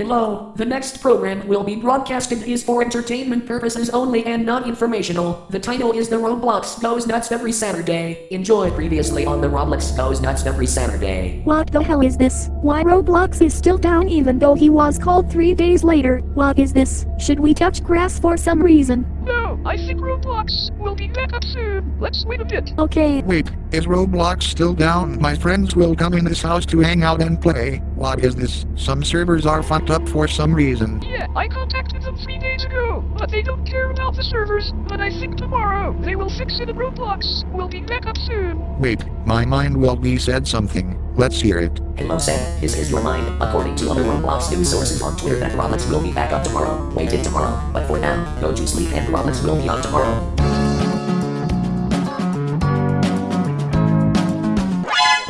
Hello, the next program will be broadcasted is for entertainment purposes only and not informational. The title is The Roblox Goes Nuts Every Saturday. Enjoy previously on The Roblox Goes Nuts Every Saturday. What the hell is this? Why Roblox is still down even though he was called three days later? What is this? Should we touch grass for some reason? No, I think Roblox will be back up soon. Let's wait a bit. Okay, Wait, is Roblox still down? My friends will come in this house to hang out and play. What is this? Some servers are fucked up for some reason. Yeah, I contacted them three days ago, but they don't care about the servers. But I think tomorrow they will fix it and Roblox will be back up soon. Wait, my mind will be said something. Let's hear it. Hello Sam, this is your mind. According to other Roblox news sources on Twitter that Roblox will be back up tomorrow. Wait till tomorrow. But for now, go to sleep and Roblox will be on tomorrow.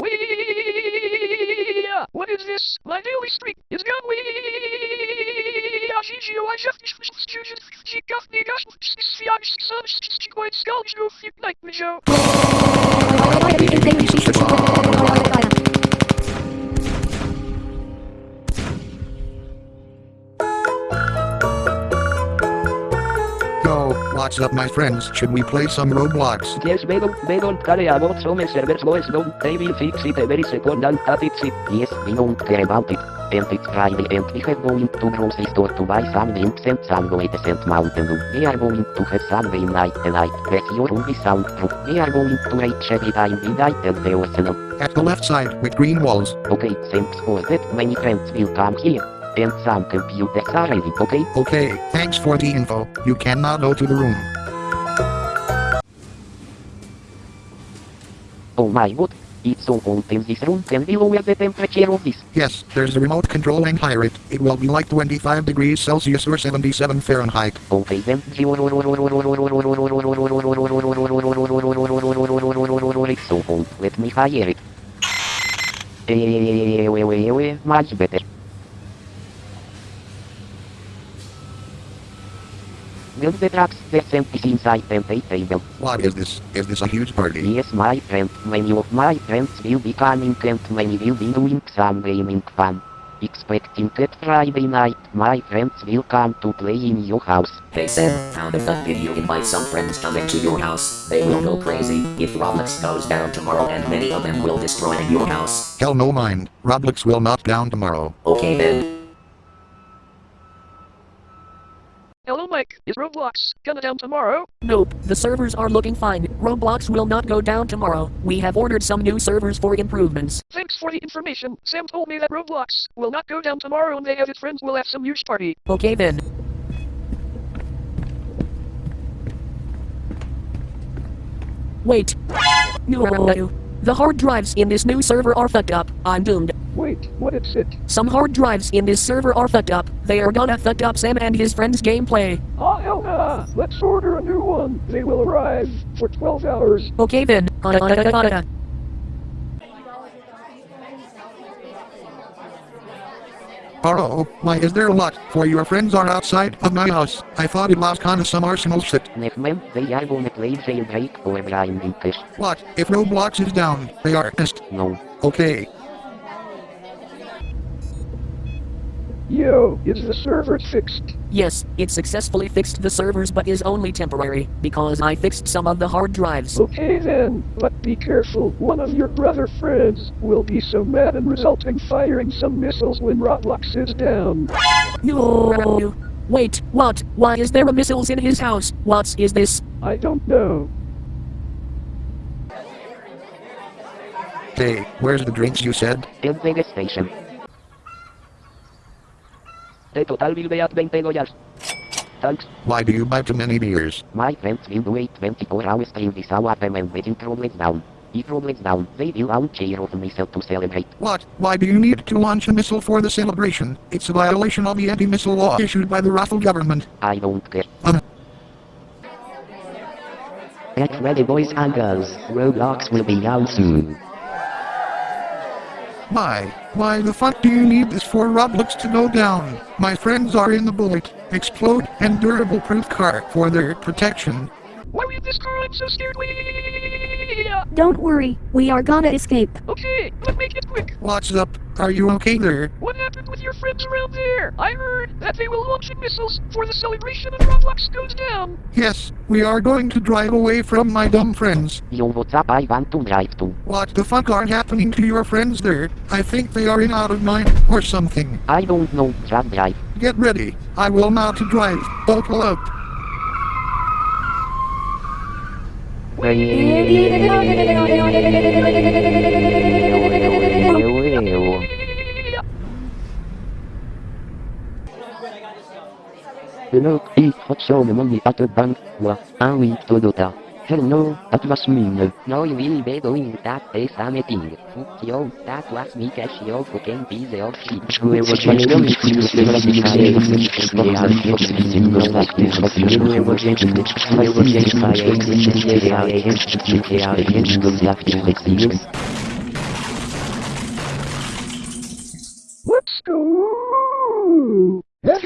Wee! What is this? My daily streak is gone. What's up my friends? Should we play some Roblox? Yes, we don't, care about some servers goes down. They will fix it very soon and that it's it. Yes, we don't care about it. And it's Friday and we are going to grocery store to buy some drinks and some waves and Mountain Dew. We are going to have some game night tonight. With your room is soundproof. We are going to reach every time we die and the arsenal. At the left side, with green walls. Okay, thanks for that. Many friends will come here. And some computers are ready, okay? Okay, thanks for the info. You can now go to the room. Oh my god. It's so cold in this room. Can we lower the temperature of this? Yes, there's a remote control and higher it. It will be like 25 degrees Celsius or 77 Fahrenheit. Okay then. It's so cold. Let me higher it. Eh, Much better. Build the trucks, the is inside the pay table. What is this? Is this a huge party? Yes, my friend, many of my friends will be coming and many will be doing some gaming fun. Expecting that Friday night, my friends will come to play in your house. Hey Sam, found a fun video invite some friends coming to your house. They will go crazy if Roblox goes down tomorrow and many of them will destroy your house. Hell no mind. Roblox will not down tomorrow. Okay then. Hello Mike, is Roblox gonna down tomorrow? Nope, the servers are looking fine. Roblox will not go down tomorrow. We have ordered some new servers for improvements. Thanks for the information. Sam told me that Roblox will not go down tomorrow and they and his friends will have some huge party. Okay then. Wait. No. The hard drives in this new server are fucked up. I'm doomed. Wait, what is it? Some hard drives in this server are fucked up. They are gonna fuck up Sam and his friends' gameplay. Oh hell nah! Let's order a new one. They will arrive for 12 hours. Okay then. Oh, why is there a lot? For your friends are outside of my house. I thought it was kinda some arsenal shit. Next man, they are gonna play jailbreak or grinding test. What? If Roblox is down, they are pissed. No. Okay. Yo, is the server fixed? Yes, it successfully fixed the servers but is only temporary, because I fixed some of the hard drives. Okay then, but be careful. One of your brother friends will be so mad and resulting firing some missiles when Roblox is down. No. Wait, what? Why is there a missiles in his house? What is this? I don't know. Hey, where's the drinks you said? El Vegas Station. The total will be at 20 dollars. Thanks. Why do you buy too many beers? My friends will a 24 hours stream this hour them and waiting Roblox down. If Roblox down, they will launch a of missile to celebrate. What? Why do you need to launch a missile for the celebration? It's a violation of the anti-missile law issued by the Raffle government. I don't care. Um. Get ready boys and girls, Roblox will be out soon. Why? Why the fuck do you need this for Roblox to go down? My friends are in the bullet, explode, and durable proof car for their protection. Why in this car? I'm so scared. Yeah. Don't worry, we are gonna escape. Okay, but make it quick. What's up? Are you okay there? What happened with your friends around there? I heard that they were launching missiles for the celebration of Roblox goes down. Yes, we are going to drive away from my dumb friends. Yo, what's up? I want to drive too. What the fuck are happening to your friends there? I think they are in out of mind or something. I don't know. Just drive. Get ready. I will now to drive. Buckle up. Hello, i faccio le money at the bank. Wa, ah oui, Toyota. Hello, that was mean. No, you will be doing that day same thing. Fuck you, that was me cash you fucking piece of shit.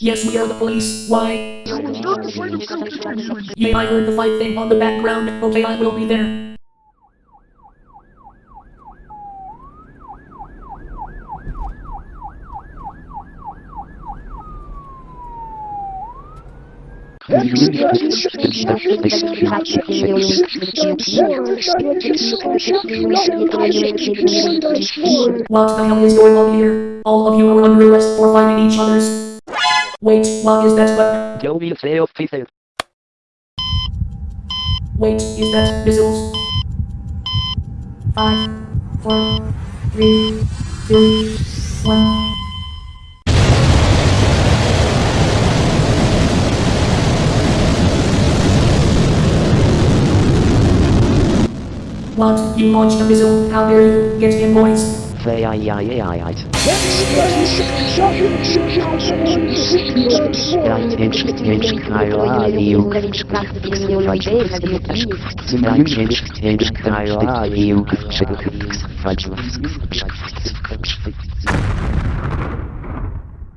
Yes, we are the police. Why? Yeah, I heard the fight thing on the background. Okay, I will be there. What the hell is going on here? All of you are under arrest for fighting each other's. Wait, what is that weapon? Yo will say officer. Wait, is that missiles? Five, four, three, two, one. What? You launched a missile? How dare you? Get in, boys.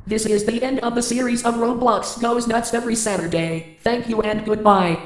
This is the end of the series of Roblox Goes Nuts every Saturday. Thank you and goodbye.